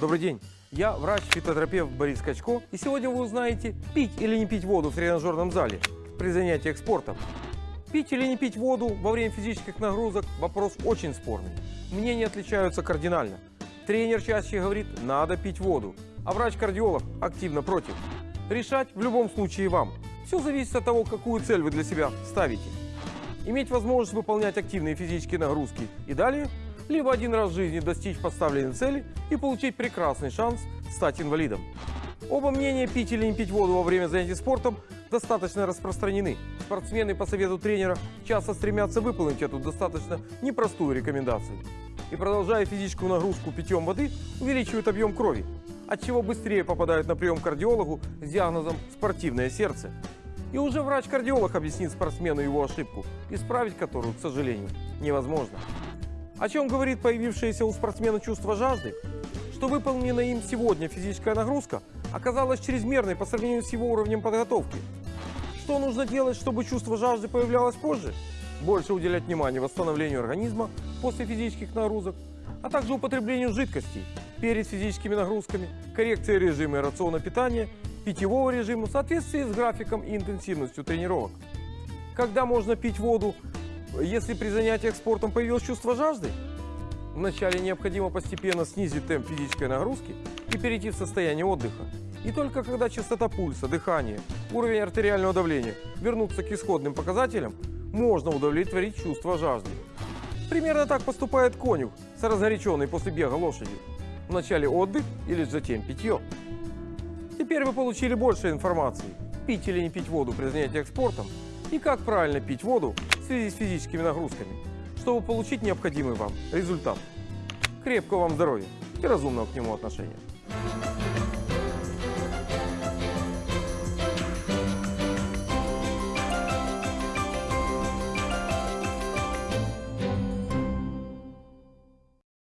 Добрый день. Я врач-фитотерапевт Борис Качко. И сегодня вы узнаете, пить или не пить воду в тренажерном зале при занятиях спортом. Пить или не пить воду во время физических нагрузок – вопрос очень спорный. Мнения отличаются кардинально. Тренер чаще говорит – надо пить воду, а врач-кардиолог активно против. Решать в любом случае вам. Все зависит от того, какую цель вы для себя ставите. Иметь возможность выполнять активные физические нагрузки и далее, либо один раз в жизни достичь поставленной цели и получить прекрасный шанс стать инвалидом. Оба мнения, пить или не пить воду во время занятий спортом, достаточно распространены. Спортсмены по совету тренера часто стремятся выполнить эту достаточно непростую рекомендацию. И продолжая физическую нагрузку питьем воды, увеличивают объем крови, от чего быстрее попадают на прием к кардиологу с диагнозом «спортивное сердце». И уже врач-кардиолог объяснит спортсмену его ошибку, исправить которую, к сожалению, невозможно. О чем говорит появившееся у спортсмена чувство жажды? Что выполненная им сегодня физическая нагрузка оказалась чрезмерной по сравнению с его уровнем подготовки. Что нужно делать, чтобы чувство жажды появлялось позже? Больше уделять внимание восстановлению организма после физических нагрузок, а также употреблению жидкостей перед физическими нагрузками, коррекции режима и рациона питания, питьевого режима в соответствии с графиком и интенсивностью тренировок. Когда можно пить воду, если при занятиях спортом появилось чувство жажды? Вначале необходимо постепенно снизить темп физической нагрузки и перейти в состояние отдыха. И только когда частота пульса, дыхание, уровень артериального давления вернутся к исходным показателям, можно удовлетворить чувство жажды. Примерно так поступает конюх с разгоряченной после бега лошадью. Вначале отдых и лишь затем питье. Теперь вы получили больше информации, пить или не пить воду при занятиях спортом и как правильно пить воду в связи с физическими нагрузками, чтобы получить необходимый вам результат. Крепкого вам здоровья и разумного к нему отношения.